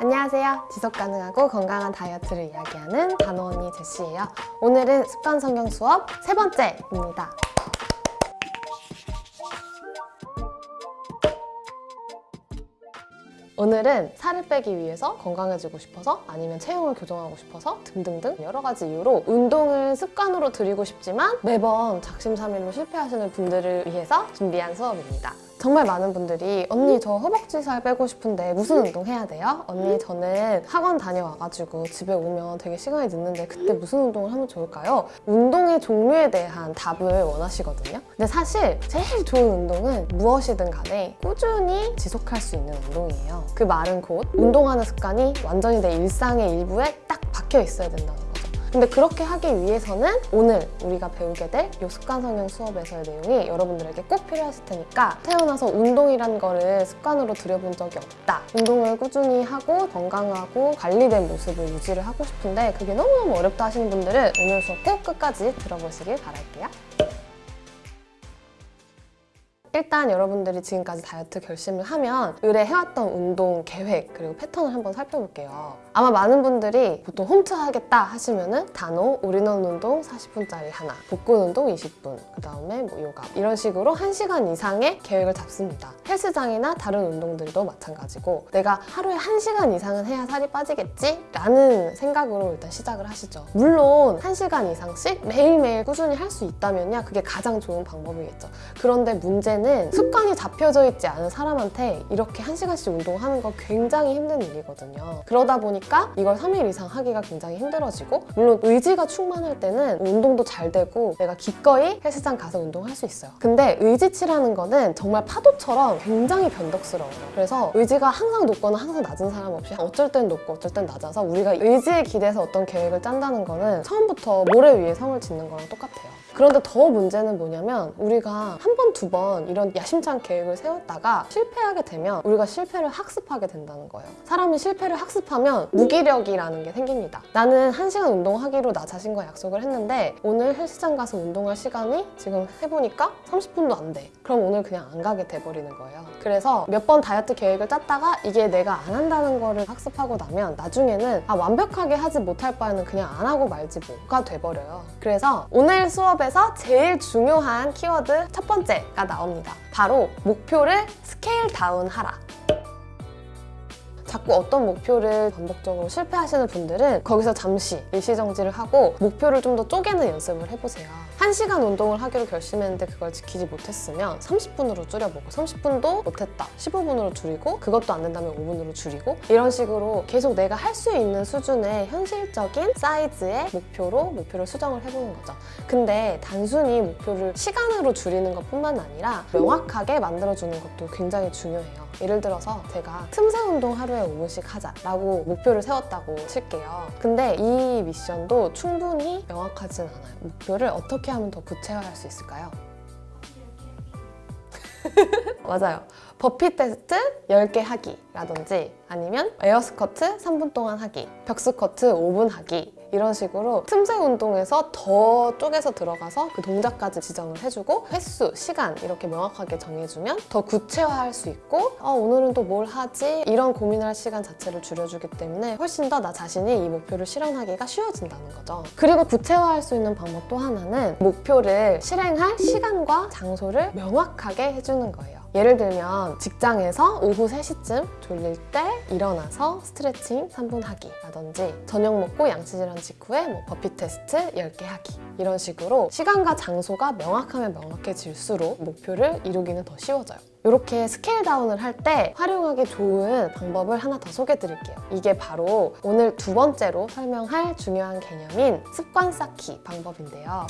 안녕하세요. 지속 가능하고 건강한 다이어트를 이야기하는 단호 언니 제시예요. 오늘은 습관 성경 수업 세 번째입니다. 오늘은 살을 빼기 위해서 건강해지고 싶어서 아니면 체형을 교정하고 싶어서 등등등 여러 가지 이유로 운동을 습관으로 들이고 싶지만 매번 작심삼일로 실패하시는 분들을 위해서 준비한 수업입니다. 정말 많은 분들이 언니 저 허벅지 살 빼고 싶은데 무슨 운동 해야 돼요? 언니 저는 학원 다녀와가지고 집에 오면 되게 시간이 늦는데 그때 무슨 운동을 하면 좋을까요? 운동의 종류에 대한 답을 원하시거든요. 근데 사실 제일 좋은 운동은 무엇이든 간에 꾸준히 지속할 수 있는 운동이에요. 그 말은 곧 운동하는 습관이 완전히 내 일상의 일부에 딱 박혀 있어야 된다는. 근데 그렇게 하기 위해서는 오늘 우리가 배우게 될요 습관 성형 수업에서의 내용이 여러분들에게 꼭 필요하실 테니까 태어나서 운동이란 거를 습관으로 들여본 적이 없다. 운동을 꾸준히 하고 건강하고 관리된 모습을 유지를 하고 싶은데 그게 너무너무 어렵다 하시는 분들은 오늘 수업 꼭 끝까지 들어보시길 바랄게요. 일단 여러분들이 지금까지 다이어트 결심을 하면 으레 해왔던 운동 계획 그리고 패턴을 한번 살펴볼게요. 아마 많은 분들이 보통 홈트 하겠다 하시면은 단호, 올인원 운동 40분짜리 하나, 복근 운동 20분, 그 다음에 뭐 요가 이런 식으로 1시간 이상의 계획을 잡습니다. 헬스장이나 다른 운동들도 마찬가지고 내가 하루에 1시간 이상은 해야 살이 빠지겠지? 라는 생각으로 일단 시작을 하시죠. 물론 1시간 이상씩 매일매일 꾸준히 할 수 있다면야 그게 가장 좋은 방법이겠죠. 그런데 문제는 습관이 잡혀져 있지 않은 사람한테 이렇게 1시간씩 운동하는 거 굉장히 힘든 일이거든요. 그러다 보니까 이걸 3일 이상 하기가 굉장히 힘들어지고 물론 의지가 충만할 때는 운동도 잘 되고 내가 기꺼이 헬스장 가서 운동할 수 있어요. 근데 의지치라는 거는 정말 파도처럼 굉장히 변덕스러워요. 그래서 의지가 항상 높거나 항상 낮은 사람 없이 어쩔 땐 높고 어쩔 땐 낮아서 우리가 의지에 기대서 어떤 계획을 짠다는 거는 처음부터 모래 위에 성을 짓는 거랑 똑같아요. 그런데 더 문제는 뭐냐면 우리가 한 번, 두 번 이런 야심찬 계획을 세웠다가 실패하게 되면 우리가 실패를 학습하게 된다는 거예요. 사람이 실패를 학습하면 무기력이라는 게 생깁니다. 나는 한시간 운동하기로 나 자신과 약속을 했는데 오늘 헬스장 가서 운동할 시간이 지금 해보니까 30분도 안 돼. 그럼 오늘 그냥 안 가게 돼버리는 거예요. 그래서 몇 번 다이어트 계획을 짰다가 이게 내가 안 한다는 거를 학습하고 나면 나중에는 아 완벽하게 하지 못할 바에는 그냥 안 하고 말지 뭐가 돼버려요. 그래서 오늘 수업에 수업에서 제일 중요한 키워드 첫 번째가 나옵니다. 바로 목표를 scale down 하라. 자꾸 어떤 목표를 반복적으로 실패하시는 분들은 거기서 잠시 일시정지를 하고 목표를 좀 더 쪼개는 연습을 해보세요. 1시간 운동을 하기로 결심했는데 그걸 지키지 못했으면 30분으로 줄여보고 30분도 못했다 15분으로 줄이고 그것도 안 된다면 5분으로 줄이고 이런 식으로 계속 내가 할 수 있는 수준의 현실적인 사이즈의 목표로 목표를 수정을 해보는 거죠. 근데 단순히 목표를 시간으로 줄이는 것뿐만 아니라 명확하게 만들어주는 것도 굉장히 중요해요. 예를 들어서 제가 틈새 운동 하루에 5분씩 하자라고 목표를 세웠다고 칠게요. 근데 이 미션도 충분히 명확하진 않아요. 목표를 어떻게 하면 더 구체화할 수 있을까요? 맞아요. burpee test 10개 하기라든지 아니면 air squat 3분 동안 하기, 벽스쿼트 5분 하기 이런 식으로 틈새 운동에서 더 쪼개서 들어가서 그 동작까지 지정을 해주고 횟수, 시간 이렇게 명확하게 정해주면 더 구체화할 수 있고 어, 오늘은 또 뭘 하지? 이런 고민을 할 시간 자체를 줄여주기 때문에 훨씬 더 나 자신이 이 목표를 실현하기가 쉬워진다는 거죠. 그리고 구체화할 수 있는 방법 또 하나는 목표를 실행할 시간과 장소를 명확하게 해주는 거예요. 예를 들면 직장에서 오후 3시쯤 졸릴 때 일어나서 스트레칭 3분 하기 라든지 저녁 먹고 양치질한 직후에 뭐 버피 테스트 10개 하기 이런 식으로 시간과 장소가 명확하면 명확해질수록 목표를 이루기는 더 쉬워져요. 이렇게 scale down을 할 때 활용하기 좋은 방법을 하나 더 소개해 드릴게요. 이게 바로 오늘 두 번째로 설명할 중요한 개념인 습관 쌓기 방법인데요.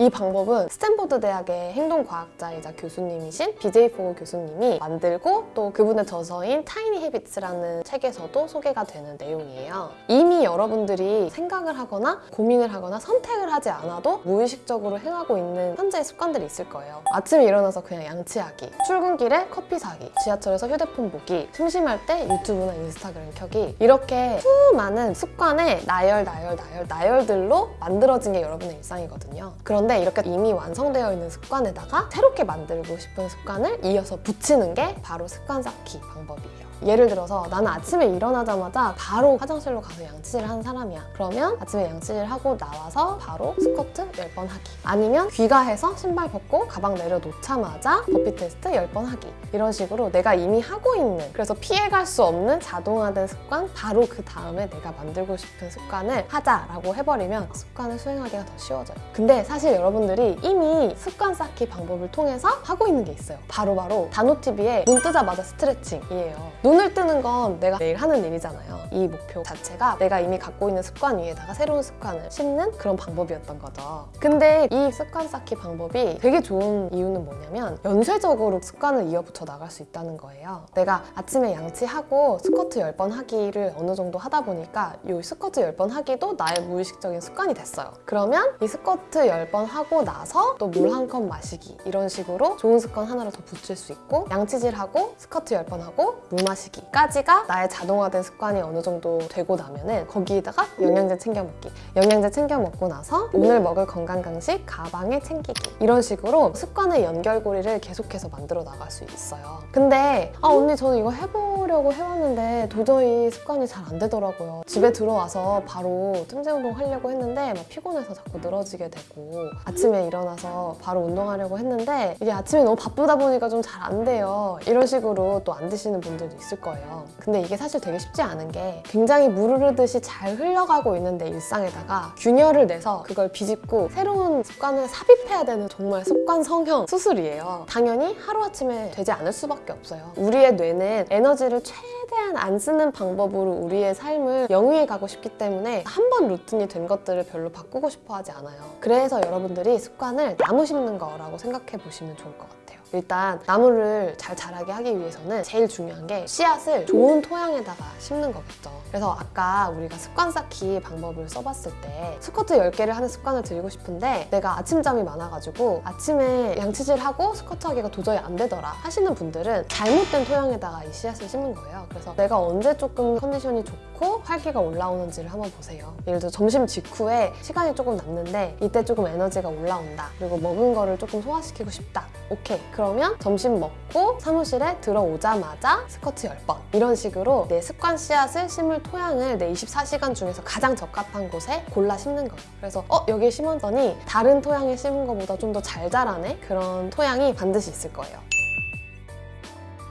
이 방법은 스탠포드 대학의 행동과학자이자 교수님이신 BJ 포그 교수님이 만들고 또 그분의 저서인 Tiny Habits라는 책에서도 소개가 되는 내용이에요. 이미 여러분들이 생각을 하거나 고민을 하거나 선택을 하지 않아도 무의식적으로 행하고 있는 현재의 습관들이 있을 거예요. 아침에 일어나서 그냥 양치하기, 출근길에 커피 사기, 지하철에서 휴대폰 보기, 심심할 때 유튜브나 인스타그램 켜기 이렇게 수많은 습관의 나열, 나열, 나열, 나열들로 만들어진 게 여러분의 일상이거든요. 그런데 그런데 이렇게 이미 완성되어 있는 습관에다가 새롭게 만들고 싶은 습관을 이어서 붙이는 게 바로 습관 쌓기 방법이에요. 예를 들어서 나는 아침에 일어나자마자 바로 화장실로 가서 양치질을 하는 사람이야. 그러면 아침에 양치질 하고 나와서 바로 스쿼트 10번 하기. 아니면 귀가해서 신발 벗고 가방 내려놓자마자 버피 테스트 10번 하기. 이런 식으로 내가 이미 하고 있는 그래서 피해갈 수 없는 자동화된 습관 바로 그 다음에 내가 만들고 싶은 습관을 하자라고 해버리면 습관을 수행하기가 더 쉬워져요. 근데 사실 여러분들이 이미 습관 쌓기 방법을 통해서 하고 있는 게 있어요. 바로바로 다노TV의 눈 뜨자마자 스트레칭이에요. 눈을 뜨는 건 내가 매일 하는 일이잖아요. 이 목표 자체가 내가 이미 갖고 있는 습관 위에다가 새로운 습관을 심는 그런 방법이었던 거죠. 근데 이 습관 쌓기 방법이 되게 좋은 이유는 뭐냐면 연쇄적으로 습관을 이어붙여 나갈 수 있다는 거예요. 내가 아침에 양치하고 스쿼트 10번 하기를 어느 정도 하다 보니까 이 스쿼트 10번 하기도 나의 무의식적인 습관이 됐어요. 그러면 이 스쿼트 10번 하고 나서 또 물 한 컵 마시기 이런 식으로 좋은 습관 하나를 더 붙일 수 있고 양치질하고 스쿼트 10번 하고 물 마시기 까지가 나의 자동화된 습관이 어느 정도 되고 나면 은 거기에다가 영양제 챙겨 먹기 영양제 챙겨 먹고 나서 오늘 먹을 건강 간식 가방에 챙기기 이런 식으로 습관의 연결고리를 계속해서 만들어 나갈 수 있어요. 근데 아 언니 저는 이거 해보려고 해왔는데 도저히 습관이 잘 안 되더라고요. 집에 들어와서 바로 틈새 운동 하려고 했는데 막 피곤해서 자꾸 늘어지게 되고 아침에 일어나서 바로 운동하려고 했는데 이게 아침에 너무 바쁘다 보니까 좀 잘 안 돼요. 이런 식으로 또 안 드시는 분들도 있을 거예요. 근데 이게 사실 되게 쉽지 않은 게 굉장히 물 흐르듯이 잘 흘러가고 있는 내 일상에다가 균열을 내서 그걸 비집고 새로운 습관을 삽입해야 되는 정말 습관 성형 수술이에요. 당연히 하루아침에 되지 않을 수밖에 없어요. 우리의 뇌는 에너지를 최대한 안 쓰는 방법으로 우리의 삶을 영위해 가고 싶기 때문에 한 번 루틴이 된 것들을 별로 바꾸고 싶어 하지 않아요. 그래서 여러분들이 습관을 나무 심는 거라고 생각해 보시면 좋을 것 같아요. 일단 나무를 잘 자라게 하기 위해서는 제일 중요한 게 씨앗을 좋은 토양에다가 심는 거겠죠. 그래서 아까 우리가 습관 쌓기 방법을 써봤을 때 스쿼트 10개를 하는 습관을 들이고 싶은데 내가 아침잠이 많아가지고 아침에 양치질하고 스쿼트 하기가 도저히 안 되더라 하시는 분들은 잘못된 토양에다가 이 씨앗을 심는 거예요. 그래서 내가 언제 조금 컨디션이 좋고 활기가 올라오는지를 한번 보세요. 예를 들어 점심 직후에 시간이 조금 남는데 이때 조금 에너지가 올라온다. 그리고 먹은 거를 조금 소화시키고 싶다. 오케이. 그러면 점심 먹고 사무실에 들어오자마자 스쿼트 10번 이런 식으로 내 습관 씨앗을 심을 토양을 내 24시간 중에서 가장 적합한 곳에 골라 심는 거예요. 그래서 어 여기에 심었더니 다른 토양에 심은 것보다 좀 더 잘 자라네 그런 토양이 반드시 있을 거예요.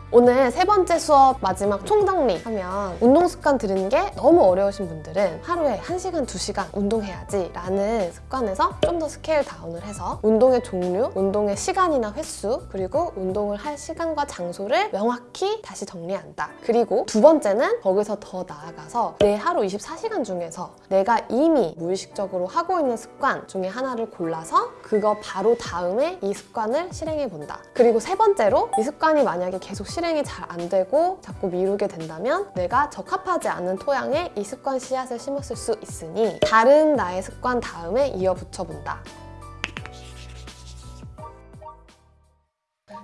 오늘 세 번째 수업 마지막 총정리 하면 운동 습관 들이는 게 너무 어려우신 분들은 하루에 1시간, 2시간 운동해야지 라는 습관에서 좀 더 scale down을 해서 운동의 종류, 운동의 시간이나 횟수 그리고 운동을 할 시간과 장소를 명확히 다시 정리한다. 그리고 두 번째는 거기서 더 나아가서 내 하루 24시간 중에서 내가 이미 무의식적으로 하고 있는 습관 중에 하나를 골라서 그거 바로 다음에 이 습관을 실행해 본다. 그리고 세 번째로 이 습관이 만약에 계속 실행이 잘 안 되고 자꾸 미루게 된다면 내가 적합하지 않은 토양에 이 습관 씨앗을 심었을 수 있으니 다른 나의 습관 다음에 이어 붙여본다.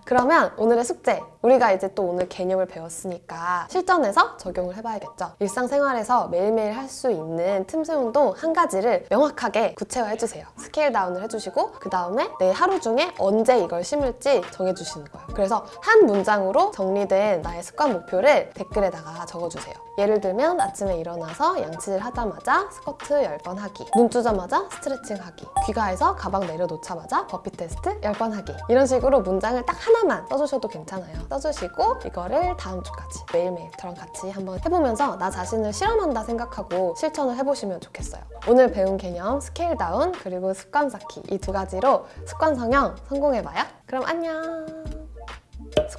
그러면 오늘의 숙제 우리가 이제 또 오늘 개념을 배웠으니까 실전에서 적용을 해봐야겠죠. 일상생활에서 매일매일 할 수 있는 틈새 운동 한 가지를 명확하게 구체화해 주세요. scale down을 해주시고 그 다음에 내 하루 중에 언제 이걸 심을지 정해주시는 거예요. 그래서 한 문장으로 정리된 나의 습관 목표를 댓글에다가 적어주세요. 예를 들면 아침에 일어나서 양치질 하자마자 스쿼트 10번 하기 눈 뜨자마자 스트레칭 하기 귀가해서 가방 내려놓자마자 버피 테스트 10번 하기 이런 식으로 문장을 딱 하나만 써주셔도 괜찮아요. 써주시고 이거를 다음 주까지 매일매일 저랑 같이 한번 해보면서 나 자신을 실험한다 생각하고 실천을 해보시면 좋겠어요. 오늘 배운 개념 scale down 그리고 습관 쌓기 이 두 가지로 습관 성형 성공해봐요. 그럼 안녕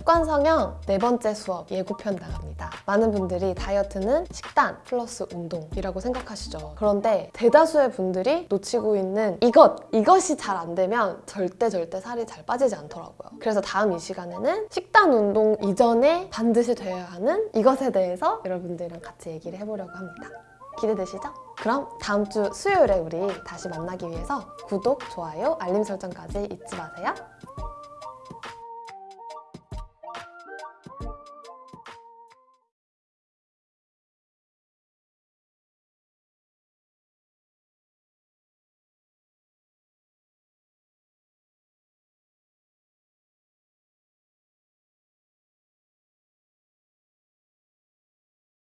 습관 성형 네 번째 수업 예고편 나갑니다. 많은 분들이 다이어트는 식단 플러스 운동이라고 생각하시죠. 그런데 대다수의 분들이 놓치고 있는 이것! 이것이 잘 안 되면 절대 절대 살이 잘 빠지지 않더라고요. 그래서 다음 이 시간에는 식단 운동 이전에 반드시 되어야 하는 이것에 대해서 여러분들이랑 같이 얘기를 해보려고 합니다. 기대되시죠? 그럼 다음 주 수요일에 우리 다시 만나기 위해서 구독, 좋아요, 알림 설정까지 잊지 마세요.